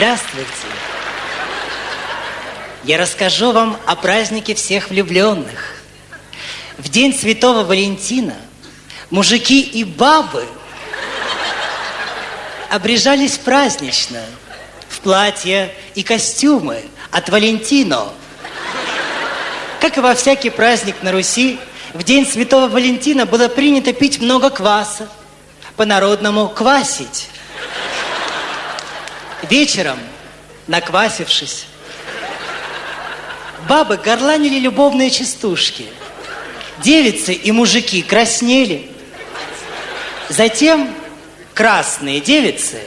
Здравствуйте. Я расскажу вам о празднике всех влюбленных. В день Святого Валентина мужики и бабы обрежались празднично в платья и костюмы от Валентино. Как и во всякий праздник на Руси, в день Святого Валентина было принято пить много кваса, по-народному квасить. Вечером, наквасившись, бабы горланили любовные частушки. Девицы и мужики краснели. Затем красные девицы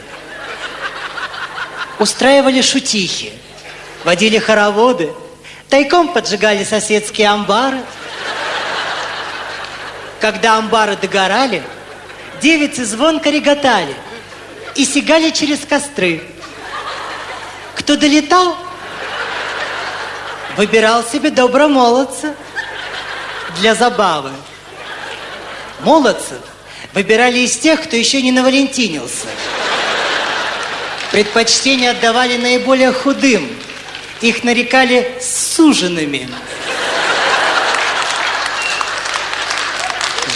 устраивали шутихи, водили хороводы, тайком поджигали соседские амбары. Когда амбары догорали, девицы звонко реготали и сигали через костры. Кто долетал, выбирал себе добромолодца для забавы. Молодцев выбирали из тех, кто еще не навалентинился. Предпочтение отдавали наиболее худым. Их нарекали суженными.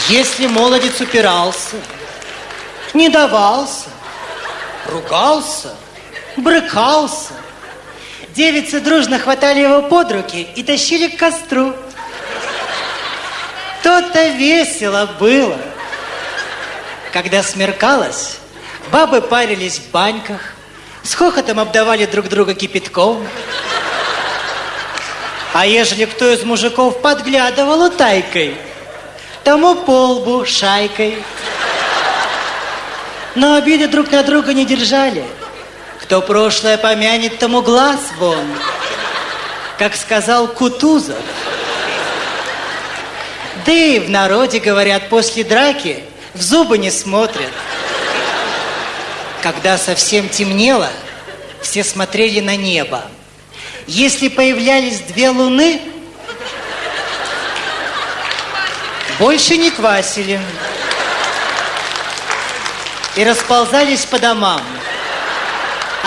Если молодец упирался, не давался, ругался – брыкался. Девицы дружно хватали его под руки и тащили к костру. То-то весело было. Когда смеркалось, бабы парились в баньках, с хохотом обдавали друг друга кипятком. А ежели кто из мужиков подглядывал утайкой, тому полбу шайкой. Но обиды друг на друга не держали – кто прошлое помянет, тому глаз вон, как сказал Кутузов. Да и в народе, говорят, после драки в зубы не смотрят. Когда совсем темнело, все смотрели на небо. Если появлялись две луны, больше не квасили. И расползались по домам.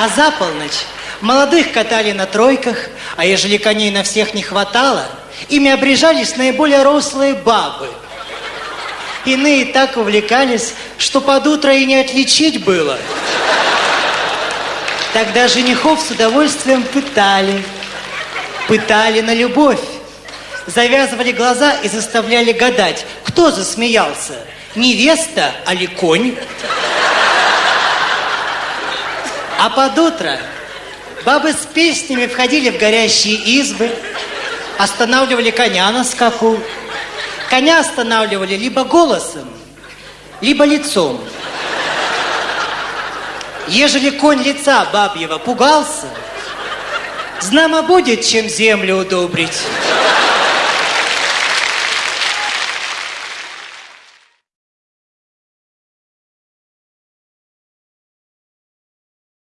А за полночь молодых катали на тройках, а ежели коней на всех не хватало, ими обрежались наиболее рослые бабы. Иные так увлекались, что под утро и не отличить было. Тогда женихов с удовольствием пытали. Пытали на любовь. Завязывали глаза и заставляли гадать, кто засмеялся, невеста или конь. А под утро бабы с песнями входили в горящие избы, останавливали коня на скаку. Коня останавливали либо голосом, либо лицом. Ежели конь лица бабьего пугался, знамо будет, чем землю удобрить.